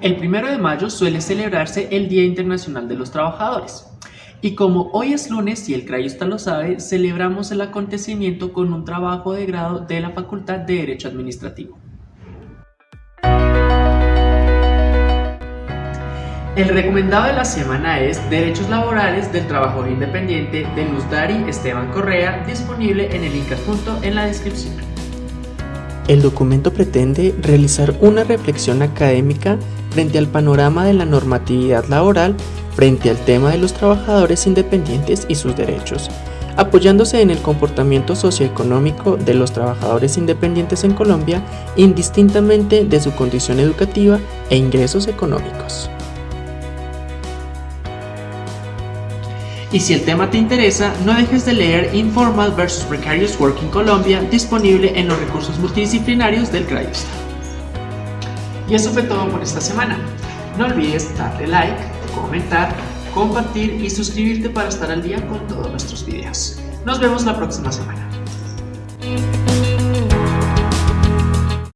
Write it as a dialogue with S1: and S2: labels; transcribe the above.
S1: El primero de mayo suele celebrarse el Día Internacional de los Trabajadores. Y como hoy es lunes y el Crayusta lo sabe, celebramos el acontecimiento con un trabajo de grado de la Facultad de Derecho Administrativo. El recomendado de la semana es Derechos Laborales del Trabajador Independiente de Luz Dari Esteban Correa, disponible en el link adjunto en la descripción.
S2: El documento pretende realizar una reflexión académica frente al panorama de la normatividad laboral frente al tema de los trabajadores independientes y sus derechos, apoyándose en el comportamiento socioeconómico de los trabajadores independientes en Colombia indistintamente de su condición educativa e ingresos económicos.
S1: Y si el tema te interesa, no dejes de leer Informal vs Precarious Work in Colombia, disponible en los recursos multidisciplinarios del CRAIUSTA. Y eso fue todo por esta semana. No olvides darle like, comentar, compartir y suscribirte para estar al día con todos nuestros videos. Nos vemos la próxima semana.